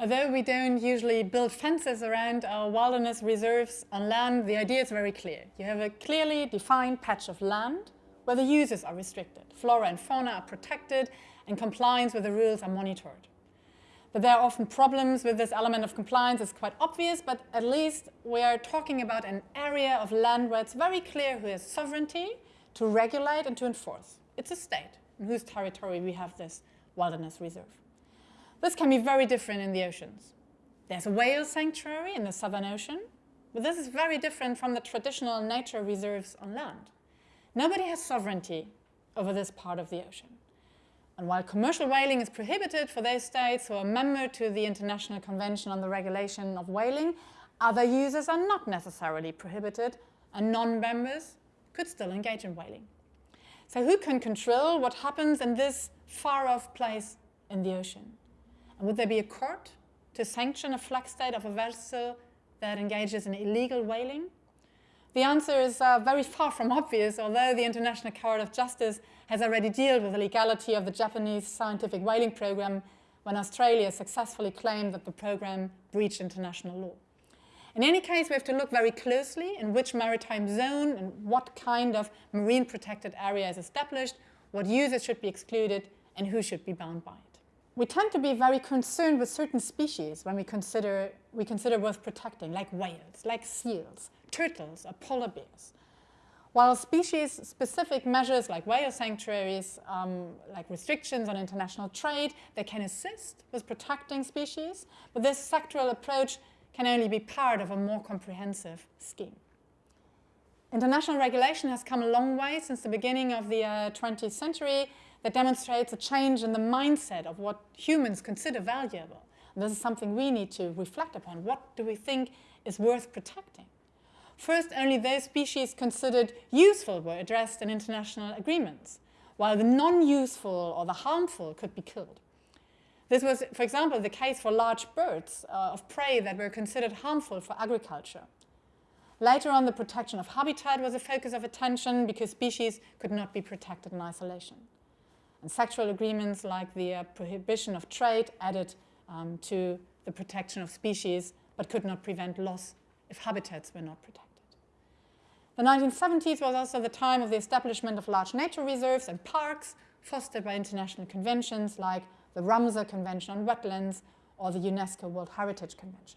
Although we don't usually build fences around our wilderness reserves on land, the idea is very clear. You have a clearly defined patch of land where the uses are restricted. Flora and fauna are protected and compliance with the rules are monitored. But there are often problems with this element of compliance. It's quite obvious, but at least we are talking about an area of land where it's very clear who has sovereignty to regulate and to enforce. It's a state in whose territory we have this wilderness reserve. This can be very different in the oceans. There's a whale sanctuary in the Southern Ocean, but this is very different from the traditional nature reserves on land. Nobody has sovereignty over this part of the ocean. And while commercial whaling is prohibited for those states who are member to the International Convention on the Regulation of Whaling, other users are not necessarily prohibited and non-members could still engage in whaling. So who can control what happens in this far-off place in the ocean? Would there be a court to sanction a flag state of a vessel that engages in illegal whaling? The answer is uh, very far from obvious, although the International Court of Justice has already dealt with the legality of the Japanese scientific whaling program when Australia successfully claimed that the program breached international law. In any case, we have to look very closely in which maritime zone and what kind of marine protected area is established, what users should be excluded, and who should be bound by it we tend to be very concerned with certain species when we consider, we consider worth protecting, like whales, like seals, turtles, or polar bears. While species-specific measures like whale sanctuaries, um, like restrictions on international trade, they can assist with protecting species, but this sectoral approach can only be part of a more comprehensive scheme. International regulation has come a long way since the beginning of the uh, 20th century, that demonstrates a change in the mindset of what humans consider valuable. And this is something we need to reflect upon. What do we think is worth protecting? First, only those species considered useful were addressed in international agreements, while the non-useful or the harmful could be killed. This was, for example, the case for large birds uh, of prey that were considered harmful for agriculture. Later on, the protection of habitat was a focus of attention because species could not be protected in isolation. And sectoral agreements like the uh, prohibition of trade added um, to the protection of species, but could not prevent loss if habitats were not protected. The 1970s was also the time of the establishment of large nature reserves and parks fostered by international conventions like the Ramsar Convention on Wetlands or the UNESCO World Heritage Conventions.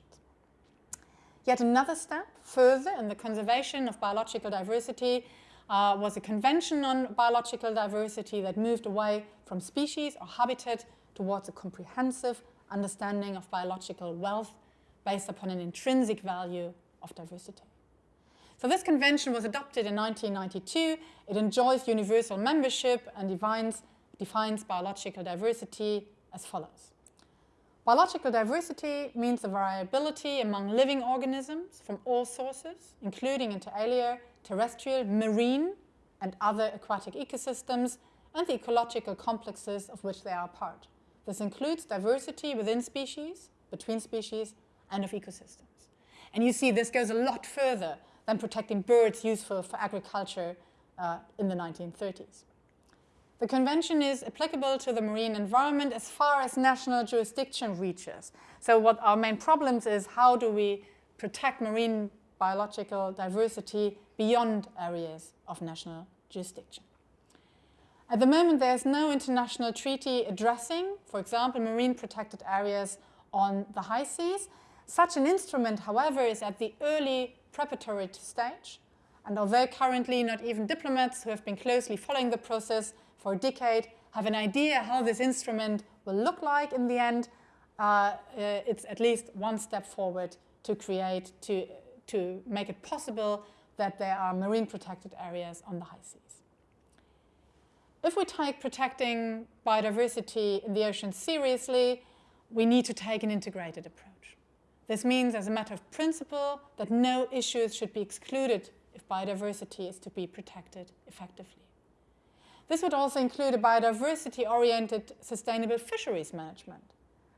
Yet another step further in the conservation of biological diversity uh, was a convention on biological diversity that moved away from species or habitat towards a comprehensive understanding of biological wealth based upon an intrinsic value of diversity. So this convention was adopted in 1992. It enjoys universal membership and defines, defines biological diversity as follows. Biological diversity means the variability among living organisms from all sources, including inter alia terrestrial, marine, and other aquatic ecosystems, and the ecological complexes of which they are part. This includes diversity within species, between species, and of ecosystems. And you see this goes a lot further than protecting birds useful for agriculture uh, in the 1930s. The convention is applicable to the marine environment as far as national jurisdiction reaches. So what our main problems is how do we protect marine biological diversity beyond areas of national jurisdiction. At the moment, there is no international treaty addressing, for example, marine protected areas on the high seas. Such an instrument, however, is at the early preparatory stage. And although currently not even diplomats who have been closely following the process for a decade have an idea how this instrument will look like in the end, uh, uh, it's at least one step forward to create, to, to make it possible that there are marine protected areas on the high seas. If we take protecting biodiversity in the ocean seriously, we need to take an integrated approach. This means, as a matter of principle, that no issues should be excluded if biodiversity is to be protected effectively. This would also include a biodiversity-oriented sustainable fisheries management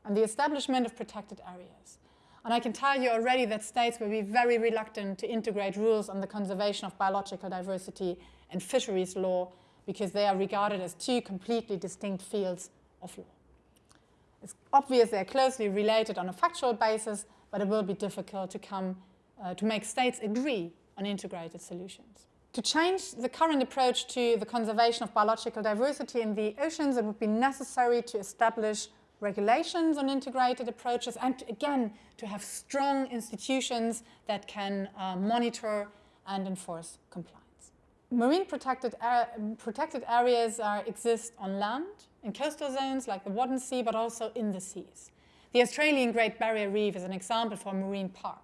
and the establishment of protected areas. And I can tell you already that states will be very reluctant to integrate rules on the conservation of biological diversity and fisheries law because they are regarded as two completely distinct fields of law. It's obvious they're closely related on a factual basis, but it will be difficult to, come, uh, to make states agree on integrated solutions. To change the current approach to the conservation of biological diversity in the oceans, it would be necessary to establish regulations on integrated approaches and again to have strong institutions that can uh, monitor and enforce compliance. Marine protected, protected areas are, exist on land, in coastal zones like the Wadden Sea, but also in the seas. The Australian Great Barrier Reef is an example for a marine park.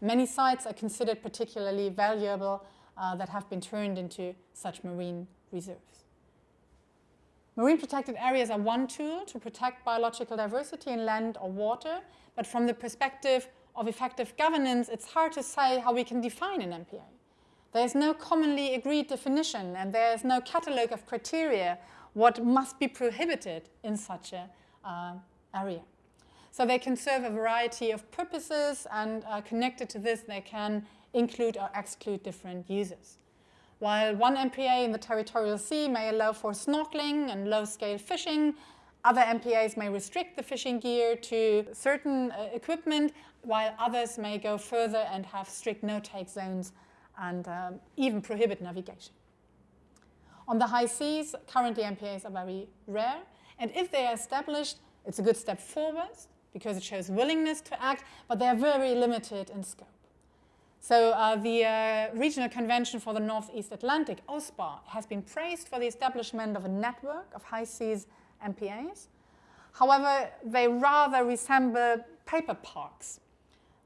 Many sites are considered particularly valuable uh, that have been turned into such marine reserves. Marine protected areas are one tool to protect biological diversity in land or water, but from the perspective of effective governance, it's hard to say how we can define an MPA. There is no commonly agreed definition and there is no catalogue of criteria what must be prohibited in such an uh, area. So they can serve a variety of purposes and uh, connected to this they can include or exclude different uses. While one MPA in the territorial sea may allow for snorkeling and low-scale fishing, other MPAs may restrict the fishing gear to certain uh, equipment, while others may go further and have strict no-take zones and um, even prohibit navigation. On the high seas, currently MPAs are very rare, and if they are established, it's a good step forward because it shows willingness to act, but they are very limited in scope. So uh, the uh, Regional Convention for the Northeast Atlantic, OSPAR, has been praised for the establishment of a network of high seas MPAs. However, they rather resemble paper parks.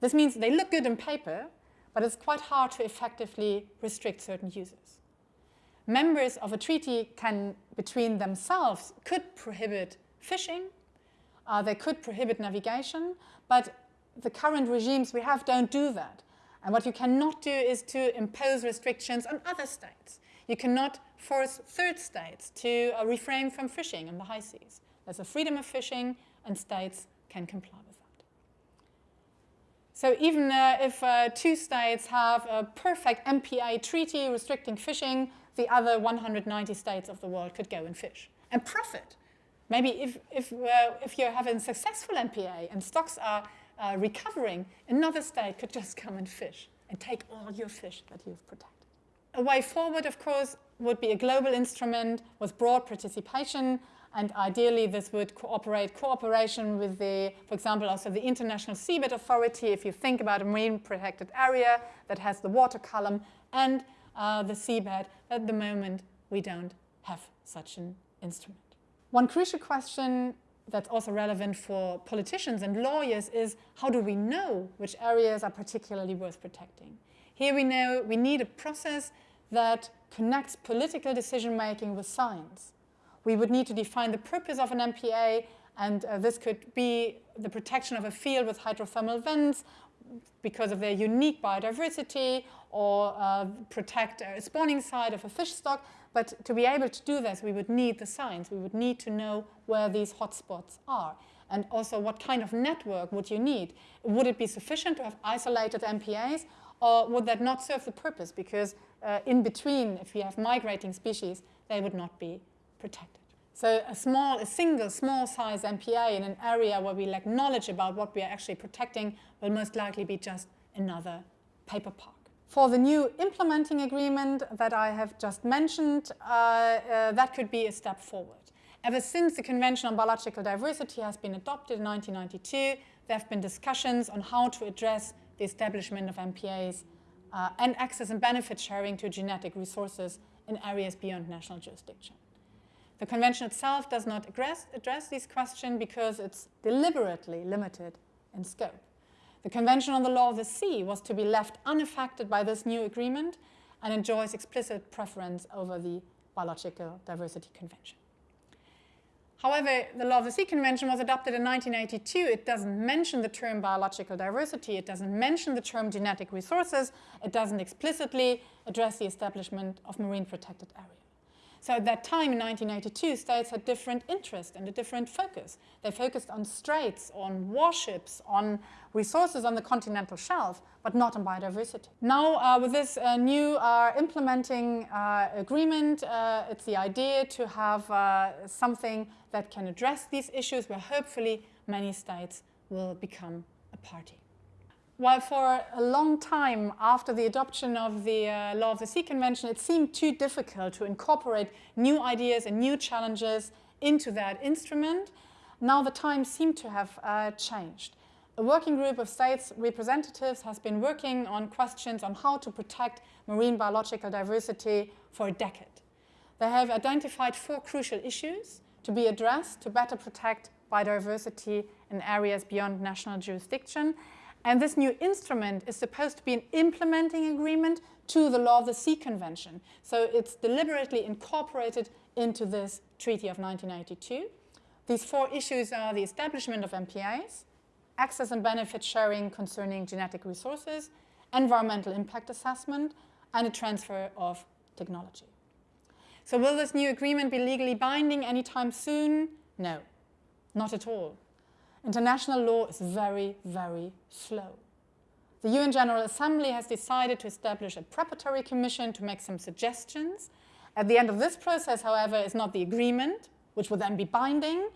This means they look good in paper, but it's quite hard to effectively restrict certain users. Members of a treaty can, between themselves, could prohibit fishing, uh, they could prohibit navigation, but the current regimes we have don't do that. And what you cannot do is to impose restrictions on other states. You cannot force third states to uh, refrain from fishing in the high seas. There's a freedom of fishing and states can comply. With that. So even uh, if uh, two states have a perfect MPA treaty restricting fishing, the other 190 states of the world could go and fish and profit. Maybe if, if, uh, if you're having successful MPA and stocks are uh, recovering, another state could just come and fish and take all your fish that you've protected. A way forward, of course, would be a global instrument with broad participation and ideally, this would cooperate cooperation with the, for example, also the International Seabed Authority, if you think about a marine protected area that has the water column and uh, the seabed. At the moment, we don't have such an instrument. One crucial question that's also relevant for politicians and lawyers is how do we know which areas are particularly worth protecting? Here we know we need a process that connects political decision making with science we would need to define the purpose of an MPA, and uh, this could be the protection of a field with hydrothermal vents because of their unique biodiversity, or uh, protect a spawning site of a fish stock. But to be able to do this, we would need the science. We would need to know where these hotspots are. And also, what kind of network would you need? Would it be sufficient to have isolated MPAs, or would that not serve the purpose? Because uh, in between, if you have migrating species, they would not be protected. So a small, a single small size MPA in an area where we lack knowledge about what we are actually protecting will most likely be just another paper park. For the new implementing agreement that I have just mentioned, uh, uh, that could be a step forward. Ever since the Convention on Biological Diversity has been adopted in 1992, there have been discussions on how to address the establishment of MPAs uh, and access and benefit sharing to genetic resources in areas beyond national jurisdiction. The convention itself does not address, address these questions because it's deliberately limited in scope. The Convention on the Law of the Sea was to be left unaffected by this new agreement and enjoys explicit preference over the Biological Diversity Convention. However, the Law of the Sea Convention was adopted in 1982. It doesn't mention the term biological diversity. It doesn't mention the term genetic resources. It doesn't explicitly address the establishment of marine protected areas. So at that time in 1982, states had different interests and a different focus. They focused on straits, on warships, on resources on the continental shelf, but not on biodiversity. Now, uh, with this uh, new uh, implementing uh, agreement, uh, it's the idea to have uh, something that can address these issues where hopefully many states will become a party. While for a long time after the adoption of the uh, Law of the Sea Convention, it seemed too difficult to incorporate new ideas and new challenges into that instrument, now the times seem to have uh, changed. A working group of states representatives has been working on questions on how to protect marine biological diversity for a decade. They have identified four crucial issues to be addressed to better protect biodiversity in areas beyond national jurisdiction and this new instrument is supposed to be an implementing agreement to the Law of the Sea Convention. So it's deliberately incorporated into this Treaty of 1982. These four issues are the establishment of MPAs, access and benefit sharing concerning genetic resources, environmental impact assessment, and a transfer of technology. So will this new agreement be legally binding anytime soon? No, not at all. International law is very, very slow. The UN General Assembly has decided to establish a preparatory commission to make some suggestions. At the end of this process, however, is not the agreement, which will then be binding,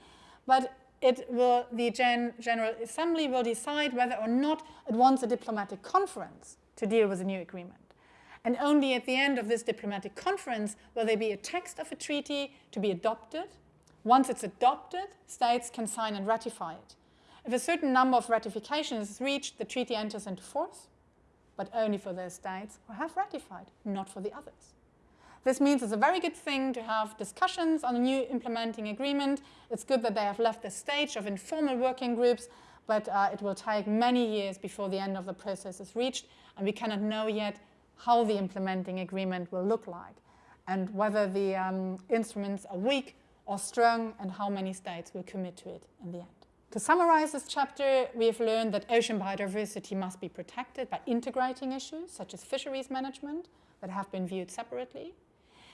but it will, the Gen General Assembly will decide whether or not it wants a diplomatic conference to deal with a new agreement. And only at the end of this diplomatic conference will there be a text of a treaty to be adopted. Once it's adopted, states can sign and ratify it. If a certain number of ratifications is reached, the treaty enters into force, but only for those states who have ratified, not for the others. This means it's a very good thing to have discussions on a new implementing agreement. It's good that they have left the stage of informal working groups, but uh, it will take many years before the end of the process is reached, and we cannot know yet how the implementing agreement will look like, and whether the um, instruments are weak or strong, and how many states will commit to it in the end. To summarize this chapter, we have learned that ocean biodiversity must be protected by integrating issues such as fisheries management that have been viewed separately.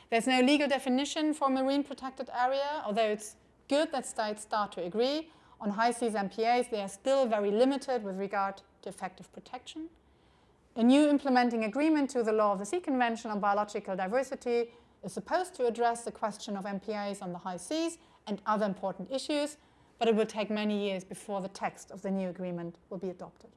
There's no legal definition for marine protected area, although it's good that states start to agree. On high seas MPAs, they are still very limited with regard to effective protection. A new implementing agreement to the Law of the Sea Convention on Biological Diversity is supposed to address the question of MPAs on the high seas and other important issues, but it will take many years before the text of the new agreement will be adopted.